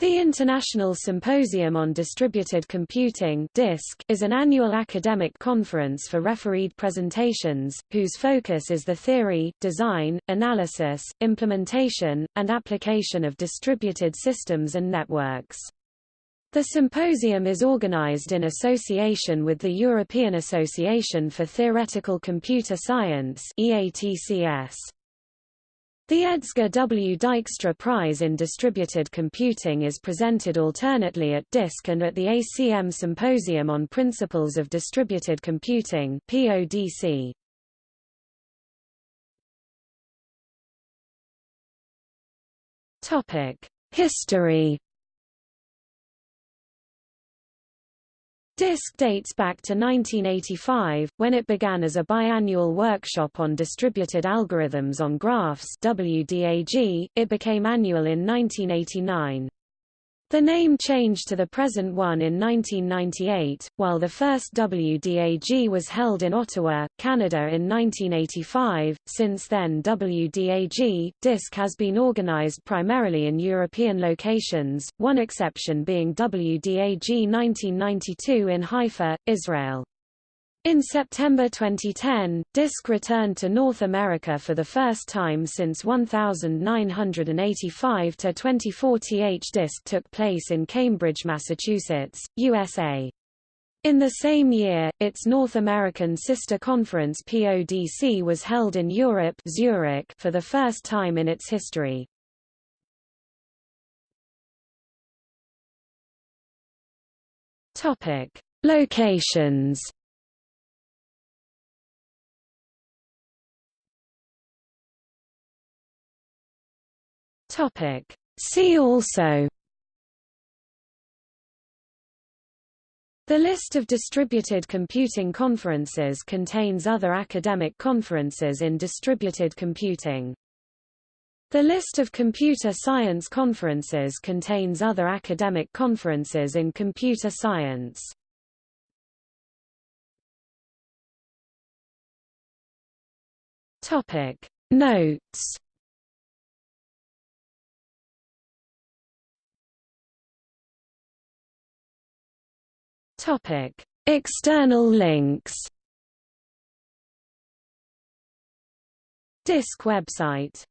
The International Symposium on Distributed Computing is an annual academic conference for refereed presentations, whose focus is the theory, design, analysis, implementation, and application of distributed systems and networks. The symposium is organized in association with the European Association for Theoretical Computer Science EATCS. The Edsger W. Dijkstra Prize in Distributed Computing is presented alternately at DISC and at the ACM Symposium on Principles of Distributed Computing PODC. Topic: History DISC dates back to 1985, when it began as a biannual workshop on distributed algorithms on graphs WDAG. It became annual in 1989. The name changed to the present one in 1998, while the first WDAG was held in Ottawa, Canada in 1985. Since then WDAG, DISC has been organized primarily in European locations, one exception being WDAG 1992 in Haifa, Israel. In September 2010, DISC returned to North America for the first time since 1985 to 2040 DISC took place in Cambridge, Massachusetts, USA. In the same year, its North American sister conference PODC was held in Europe Zurich for the first time in its history. Locations Topic. See also The list of distributed computing conferences contains other academic conferences in distributed computing. The list of computer science conferences contains other academic conferences in computer science. Topic Notes Topic: External links. DISC website